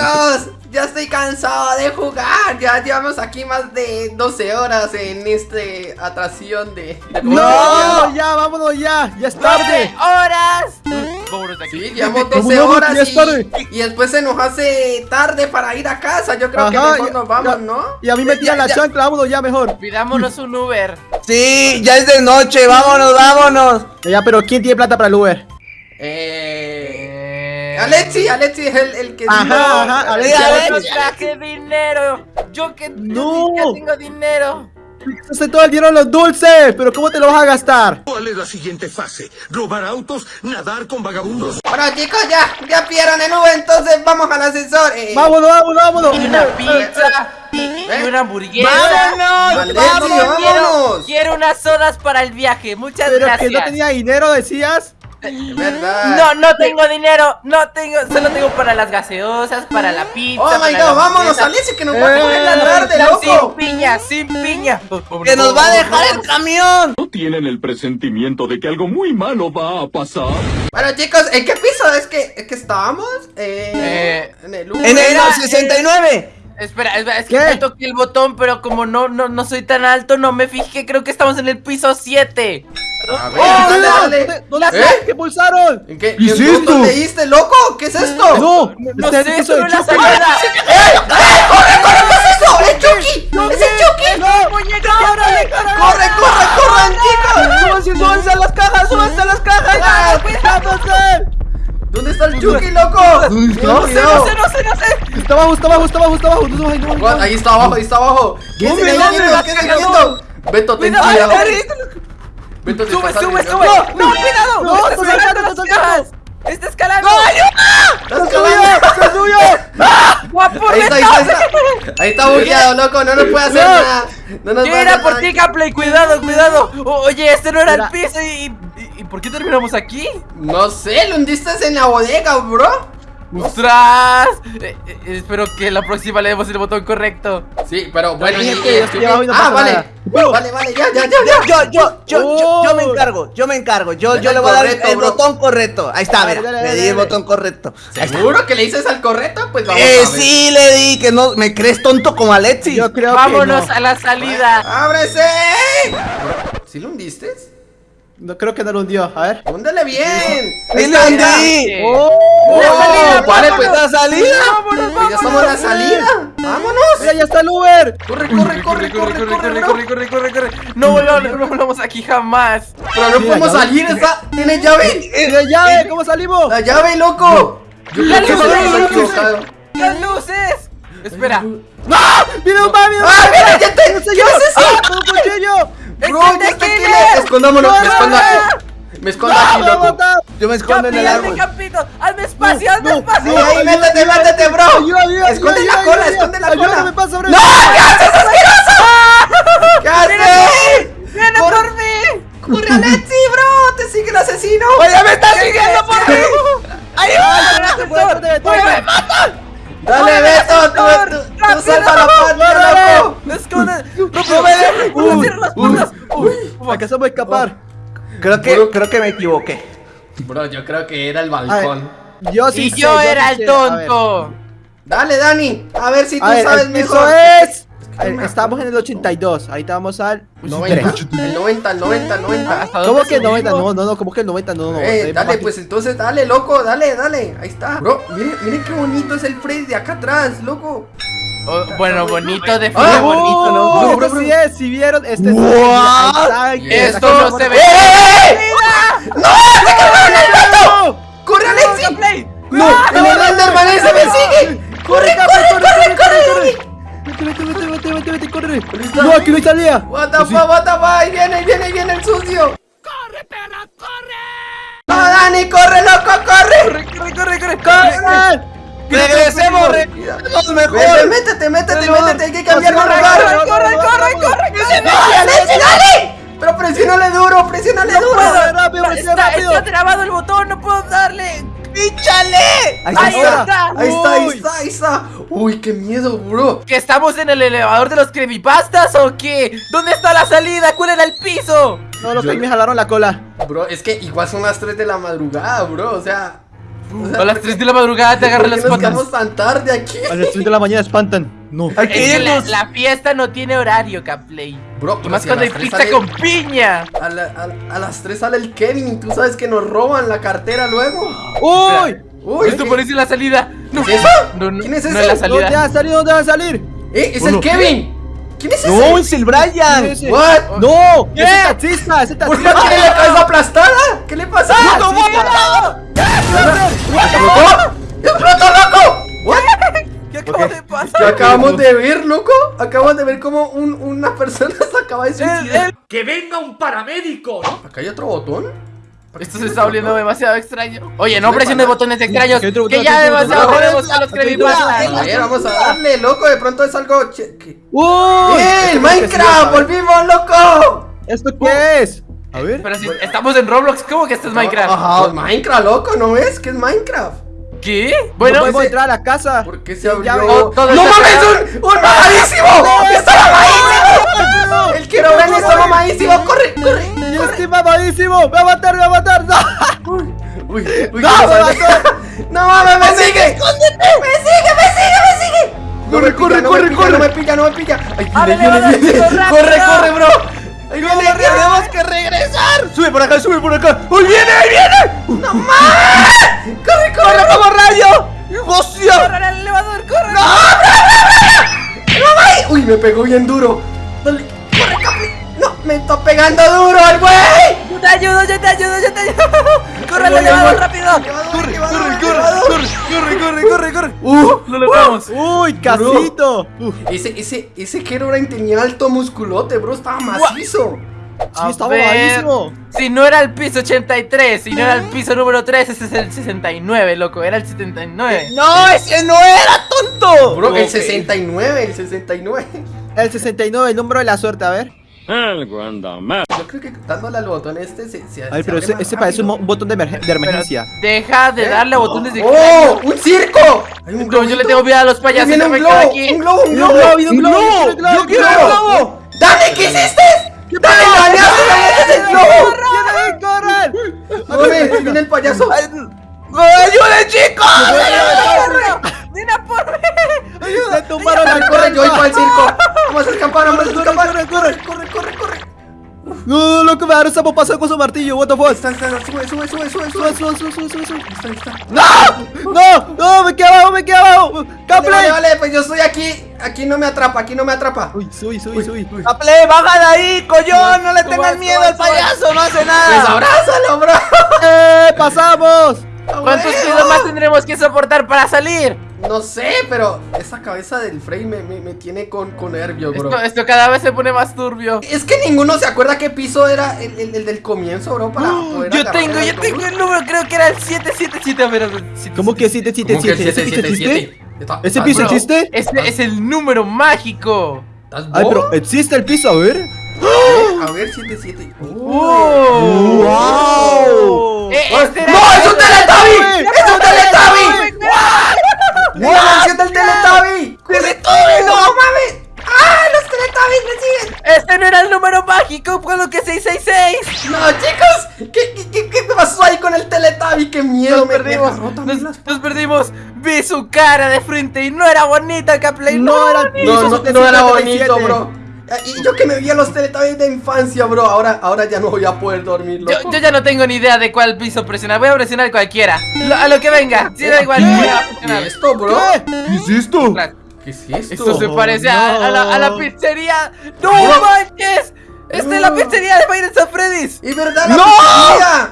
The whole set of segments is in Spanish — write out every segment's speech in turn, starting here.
chicos, ya estoy cansado de jugar. Ya llevamos aquí más de 12 horas en este atracción de. No, ya, vámonos ya. Ya es tarde. horas! Vámonos de aquí. Sí, llevamos ¿Cómo 12 no? horas Ya es tarde. y, y después se nos hace tarde para ir a casa. Yo creo que Ajá, mejor ya- nos vamos, ya- ¿no? Y a mí me tiran la chancla, vámonos ya mejor. Pidámonos un Uber. Sí, ya es de noche, vámonos, vámonos. Ya, pero ¿quién tiene plata para el Uber? Eh. Eh... Alexi, Alexi es el, el que. Ajá, dijo- ajá, Alexi, Yo Alexi. no traje dinero. Yo que No. yo tengo dinero. Gastaste todo el dinero en los dulces, pero ¿cómo te lo vas a gastar? ¿Cuál es la siguiente fase? ¿Robar autos? ¿Nadar con vagabundos? Bueno, chicos, ya, ya pidieron el Uber, entonces vamos al ascensor. Eh, Vámonos, vámonos, vámonos. Y una pizza. Y, y una hamburguesa. ¡Vámonos! Quiero, vámonos. quiero unas sodas para el viaje. Muchas Pero gracias. que no tenía dinero, decías. Es verdad. No, no tengo dinero, no tengo, solo tengo para las gaseosas, para la pizza. Oh my god, vámonos. Alexi, que nos va a Eh, coger la tarde, Sin loco. piña, sin piña. ¡Que nos va a dejar el camión! ¿No tienen el presentimiento de que algo muy malo va a pasar? Bueno, chicos, ¿en qué piso es que, es que estábamos? Eh, Eh, en el Uber. En el Era, 69. Espera, espera, es que ¿Qué? me toqué el botón, pero como no, no, no soy tan alto, no me fijé. Creo que estamos en el piso 7. A ver, ¡Oh, dale, no! dale. ¿Dónde- ¿Dónde ¿Eh? ¿Qué pulsaron? ¿En qué, ¿Qué leíste, loco? ¿Qué es esto? No, No es sé, el solo de Chucky. salida. ¡Corre, corre! ¿Qué es eso? ¡Es Chucky! ¡Es el Chucky! ¡No, muñeca! ¡Córrele, córrele! ¡Corre, corre, corran, chicos! ¡Súbanse, súbanse a las cajas! ¡Súbanse a las cajas! ¡Ah, ¡Cuidándose! ¿Dónde está el Chucky, loco? No No sé, no sé, no sé, no sé. Está abajo, está abajo, está abajo, está abajo. No, no? Ahí está abajo, ahí está abajo. ¿Qué es quieto? ¿Qué es? Beto, ten Cuidado, te Sube, estás sube, sube. No, cuidado. No, está está escalando saltando, está escalando. ¡Estás ¡Se subió! ¡Se subió! Guapo, Ahí está, ahí está, ahí está. Ahí está bugueado, loco, no nos puede hacer No. nada. No nos Yo era por ti, Gameplay, cuidado, cuidado. Oye, este no era el Mira. piso y, y, y ¿por qué terminamos aquí? No sé, lo hundiste en la bodega, bro. ¡Ostras! Eh, eh, espero que la próxima le demos el botón correcto. Sí, pero bueno, estoy no Ah, vale. Vale, vale, ya, ya, ya, ya. Yo, yo, yo, yo, yo me encargo, yo me encargo. Yo, yo le voy a dar el bro. botón correcto. Ahí está, Dale, mira. dale, Le di el botón correcto. ¿Seguro que le dices al correcto? Pues vamos Eh, a ver. sí, le di que no. ¿Me crees tonto como Alexis? Yo creo Vámonos que no. a la salida. ¡Ábrese! ¿Sí lo hundiste? No creo que no lo hundió. A ver. ¡Húndele bien! Ahí ¡Sí mira. hundí! ¡Oh! ¡Oh! salida, Vale, pues ¡La salida! Vámonos, pues ya estamos en la salida. ¡Vámonos! ¡Mira, ya está el Uber! ¡Corre, corre, corre, corre, corre, corre, corre, corre, corre, corre. No volvamos, no volvamos aquí jamás. Pero no podemos ya salir, está... ¿Tiene llave? ¡Mira, llave! ¿Cómo salimos? ¡La llave, loco! Yo creo que las luces. equivocado. ¡Las luces! Espera. ¡No! ¡Mira un mami! ¡Ah, mira, ya te... ¡No sé ¿Qué yo! es eso? ¡Con un cuchillo! Bro, ¡Es ya está aquí. tequila! Escondámonos, me escondo. Me ¡No! aquí, ¡Me va loco. Yo me escondo en Capi, el hazme árbol. campito. Hazme espacio, hazme espacio. Ahí, métete, métete, bro. Esconde la cola, esconde la cola. pasa sobre ¡No! ¿Qué haces, asqueroso? ¿Qué haces? ¡Viene por mí! ¡Corre, Alexi, bro! ¡Te sigue el asesino! ¡Oye, me está siguiendo por mí! Espérate, espérate, espérate. Dale, Beto, tú, tú, salva la patria, loco. ¡Me esconde! ¡No me dejes! ¡No cierres las puertas! ¡Uy! Alcanzamos a escapar. Creo que, creo que me equivoqué. Bro, yo creo que era el ver, balcón. Yo sí Y sé, yo sí era sé. el ver. tonto. Dale, Dani, a ver si tú A ver, sabes el piso mejor. es... A ver, estamos en el 82. Ahorita vamos al... 90, 3. el 90, el 90, el 90. ¿Hasta ¿Cómo que 90? subimos? No, no, no, ¿cómo que el 90? No, no. Eh, eh, dale, pues entonces dale, loco, dale, dale. Ahí está. Bro, miren, miren qué bonito es el Freddy de acá atrás, loco. Oh, bueno, bonito, de Ah, frío, bonito, ¿no? Oh, Bro, este bro, es, si vieron, este es... Está, Esto está. no se ve. ¡Eh! ¡No! ¡Corre, Alexi! ¡No! ¡El Enderman ese me sigue! ¡Corre, corre, corre, corre! Vete, vete, vete, vete, vete, vete, corre. está. No, aquí no hay salida. What the Oh, fuck, what the fuck, viene, viene, viene el sucio. ¡Corre, perra, corre! ¡No, Dani, corre, loco, corre! Corre, corre, corre, corre. ¡Corre! Regresemos, regresemos mejor. métete, métete, No, métete, hay que cambiar de corre, lugar. corre, Corre, corre, corre, corre. ¡Dale, dale! Pero presiónale duro, presiónale duro. puedo. rápido, Está, rápido. está trabado el botón, no puedo darle. ¡Píchale! Ahí Ahí está, ahí está, ahí está, ahí está. Uy, qué miedo, bro. ¿Que estamos en el elevador de los creepypastas o qué? ¿Dónde está la salida? ¿Cuál era el piso? No, los Yo- que me jalaron la cola. Bro, es que igual son las 3 de la madrugada, bro. O sea, A las 3 de la madrugada te agarran ¿Por las patas. quedamos tan tarde aquí? A las 3 de la mañana espantan. No. Hay Es que que la, irnos. la fiesta no tiene horario, Caplay. Bro, Y pero más si cuando hay pizza sale- con piña. A, la- a- a las 3 sale el Kevin y tú sabes que nos roban la cartera luego. ¡Uy! Uy, Esto ¿qué- parece la salida. No, ¿Es eso? no, no, ¿Quién es no ese? es la ¿Dónde salida. van a salir? ¿Dónde van a salir? ¡Eh! ¡Es Bueno. el Kevin! ¿Quién es ese? No, es el Brian. ¿Quién es ese? ¿What? ¡No! ¿Qué? ¡Ese taxista! ¡Ese ¿Por qué taxista! tiene la cabeza aplastada? ¿Qué le pasa? ¡No, ¡Explotó! ¡Explotó, loco! ¿Qué acaba de ¿Qué pasar? acabamos de ver, loco? Acabamos de ver como un- una persona se acaba de suicidar. ¡Que venga un paramédico! ¿Acá hay otro botón? Esto se está volviendo demasiado extraño. Oye, no ¿Qué presiones botones extraños. ¿Qué otro Que botón? ya ¿Qué otro demasiado a los ¿Qué creepypastas. vamos a darle, loco. De pronto es algo. ¡Uy! ¡El sí, Minecraft! ¡Volvimos, loco! ¿Esto qué es? A ver. Pero si estamos en Roblox, ¿cómo que esto es Minecraft? Ajá, Minecraft, loco, ¿no ves? ¿Qué es Minecraft? ¿Qué? Bueno, Bueno, podemos entrar a la casa. ¿Por qué se abrió? todo ¡No está mames! ¡Un, un mamadísimo! ¡Está mamadísimo! ¡El Kerobrine está mamadísimo! ¡Corre, corre! ¡Yo estoy mamadísimo! ¡Me va a matar, me va a matar! ¡No! Uy, uy, uy, ¡No, ¿qué me mató! ¡No mames, me sigue! ¡Escóndete! ¡Me sigue, me sigue, me sigue! No Corre, no corre, pilla, corre. no me pilla, no me pilla. Ay, ¡Ábrele, viene, viene, ábrele, viene. rápido! Corre, corre, bro. Ahí viene, ¡Tenemos que regresar! ¡Sube por acá, sube por acá! ¡Uy, viene, ahí viene! ¡No mames! ¡Corre, corre! ¡Como rayo! ¡Hostia! ¡Corre al elevador, corre! ¡No mames! Uy, me pegó bien duro. Dale, corre, Capri. No, me está pegando duro el güey. Yo te ayudo, yo te ayudo, yo te ayudo. ¡Corre voy. rápido! Corre, corre, corre, ¡Corre, corre, corre, corre! Uh, ¡Lo logramos! ¡Uy, casito! Ese, ese, ese Herobrine tenía alto musculote, bro. Estaba macizo. sí, A mamadísimo. Si no era el piso 83, si no era el piso número 3, ese es el 69, loco, era el 79. No, ese no era tonto. Bro, el Ok. 69, el 69. El 69, el número de la suerte, a ver. Algo anda mal. Yo creo que dándole al botón este se, se A ver, pero se ese, ese parece un, botón de, emergen- de emergencia. Deja de ¿Eh? darle a botones de ¡Oh! ¡Un circo! Hay un No, yo le tengo miedo a los payasos. viene ya un globo, aquí. un globo, un ¡Un globo. globo, un Un globo! globo. ¡Un globo! ¡Yo quiero un globo! ¡Dale, qué hiciste! ¡Dale, dañaste, dañaste el globo! ¡Corran, corran! ¡Corre! ¡Ahí viene el payaso! ¡Ayuden, chicos! ¡Ven a por mí! ¡Le tumbaron la ¡Corre, yo voy para el circo! ¡Vamos a escapar, vamos a escapar! corre, corre. ¡Corre, corre, corre! No, loco, me agarró sapo pasado con su martillo, what the fuck. Está, está, sube, sube, sube, sube, Sube, sube. sube, sube, sube, sube. Está, está. ¡No! ¡No! ¡No! ¡Me quedé abajo, me quedé abajo! ¡Caple! vale, vale, pues yo estoy aquí. Aquí no me atrapa, aquí no me atrapa. Uy, subí, subí, subí. ¡Aple, baja de ahí, collón! ¡No le tengas miedo al payaso! ¡No hace Pues nada! abrázalo, bro. ¡Eh! ¡Pasamos! ¿Cuántos pisos más tendremos que soportar para salir? No sé, pero esa cabeza del Frey me, me, me tiene con, con nervios, bro. Esto, esto cada vez se pone más turbio. Es que ninguno se acuerda qué piso era el, el- el del comienzo, bro, para poder Yo tengo, yo tengo el número, creo que era el 777. A ver, a ver, siete, ¿Cómo que siete. 777? ¿Cómo que el ¿Ese piso existe? 777? Está- ¿Ese está- piso bro, existe? Este es el número mágico. ¿estás Ay, pero ¿existe el piso? A ver. Eh, A ver, 77. ¡Oh! ¡Wow! Eh, este era- ¡No, es un Teletubby! Teletubby! ¡Es un Teletubby! ¡No, la mansión del Teletubby! ¡Teletubby! ¡No mames! ¡Ah, los Teletubbies me siguen! Este no era el por lo que 666. No, chicos, ¿qué, qué, qué, qué pasó ahí con el Teletubby? ¡Qué miedo! Nos me- perdimos, nos, las- nos perdimos. Vi su cara de frente y no era bonita, Caplay. No era el No, piso no, no 777. era bonito, bro. Y yo que me vi a los Teletubbies de infancia, bro. Ahora, ahora ya no voy a poder dormir, Yo, loco. yo ya no tengo ni idea de cuál piso presionar. Voy a presionar cualquiera. Lo- a lo que venga. Si da igual. voy a ¿Qué presionar. es esto, bro? ¿Qué es esto? ¿Qué es esto? Esto se Oh, parece a, a la, a la no. pizzería. ¡No Bro. manches! Esta es la No. pizzería de Nights at Freddy's. ¡Es verdad, la ¡No! pizzería!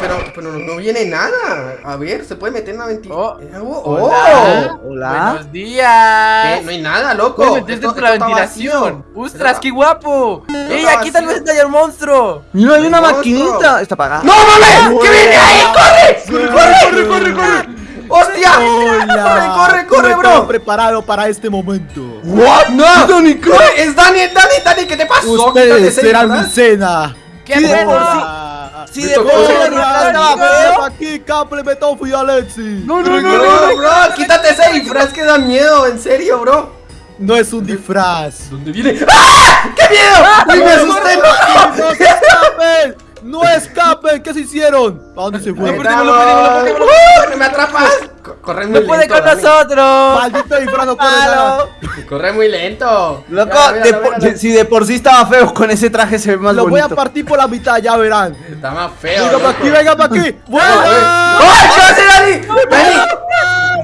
Pero, pero no, no viene nada. A ver, ¿se puede meter en la ventilación? Oh. Oh, Hola. Hola. Buenos días. ¿Qué? No hay nada, loco. Puedes meterte Esto- por la ventilación. ¡Ostras, qué guapo! ¡Ey, aquí tal vez haya el monstruo! Mira, hay una Monstruo. maquinita. Está apagada. ¡No mames! ¡Que viene ahí! ¡Corre! ¡Corre, corre, corre, corre! ¡Hostia! Hola. ¡Corre, corre, corre, No bro! preparado para este momento. ¿What? ¡No! ¡Dani, ¡Es Dani, Dani, Dani! ¿Qué te pasó? Ustedes Quítate ese serán mi cena. ¡Qué. Si de aquí, Caple, Betofo y Alexi. No, no, no, bro, quítate ese disfraz que da miedo, en serio, bro. No es un disfraz. ¿Dónde viene? ¡Ah! ¡Qué miedo! ¡Uy, me asusté! ¡No se escapen! ¡No escapen! ¿Qué se hicieron? ¿A dónde se fue? Lo perdimos, lo Estamos- perdimos, lo perdimos, ¡Uh! ¡No me atrapas! Co- Corre muy ¡No puede lento, con nosotros! ¡Maldito disfraz no corre nada! Corre muy lento. Loco, si de por sí estaba feo, con ese traje se ve más Lo voy a bonito. partir por la mitad, ya verán. Está más feo. Venga para aquí, venga para aquí. ¡Buena! ¡Ay, qué hace Dani! ¡Dani!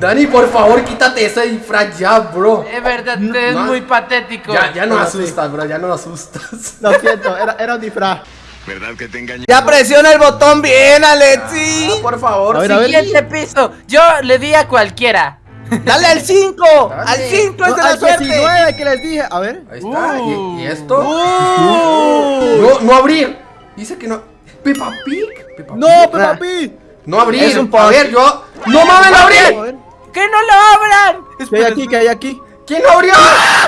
Dani, por favor, quítate ese disfraz ya, bro. Es verdad, es No. muy patético. Ya, ya no asustas, bro, ya no asustas. Lo siento, era, era un disfraz. ¿Verdad que te engañé? Ya presiona el botón bien, Alexi. Ah, por favor, A ver, sí. a ver. Siguiente piso. Yo le di a cualquiera. Dale al 5. Dale. Al 5 es No, de la al suerte. 19 que les dije. A ver. Ahí está. Uh. ¿Y, y esto? ¡Uh! No, no abrir. Dice que no. Peppa Pig. Peppa ¡No, Pig. Peppa Ah. Pig! No abrir. Es un a ver, yo. ¡No mames, no A abrir! ver, ¡Que no lo abran! ¿Qué hay aquí? ¿Qué hay aquí? ¿Quién no abrió?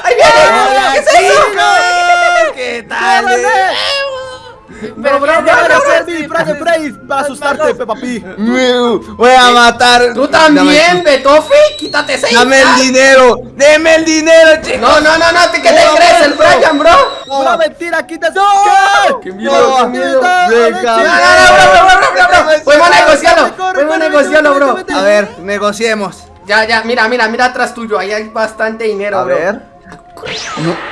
¡Ahí viene! ¿Qué es eso? ¿Qué tal? No, bro, ¡Ya, no, ya, no, Freddy! ¡Freddy, Freddy! Para asustarte, Peppa Pig. Voy a matar. Tú también, Betofi. Quítate ese. Dame el dinero. Deme el dinero, chicos. No, no, no, no. ¿Qué te crees, el Brian, bro? ¡Una mentira! ¡Quítese! ¡Qué miedo, qué miedo! Venga. No, no, no, bro, bro, bro, bro, bro. Podemos negociarlo. Podemos negociarlo, bro. A ver, negociemos. Ya, ya, mira, mira, mira atrás tuyo. Ahí hay bastante dinero, A ver.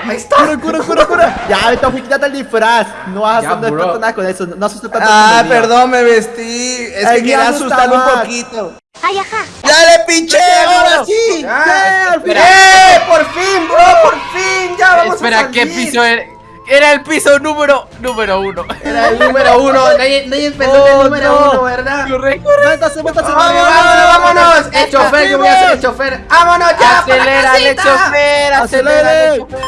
Ahí está. ¡Cura, cura, cura, cura! Ya, Betofi, quítate el disfraz. No vas a hacer no nada con eso. No asustes tanto. Ah, perdón, me vestí. Es Ay, que quería me asusta asustar un poquito. Ay, ajá. ¡Dale, pinche! ¡Ahora sí! ¡Eh! ¡Por fin, bro! ¡Por fin! ¡Ya vamos Espera, a ¿qué salir. piso era? Era el piso número número uno. Era el número uno. Nadie, nadie pensó en Oh, el número no. uno, ¿verdad? Correcto. Métase, métase, ¡Vámonos, vámonos, vámonos! El chofer, yo voy a ser el chofer. ¡Vámonos ya! Acelérale, casita! chofer, chofer.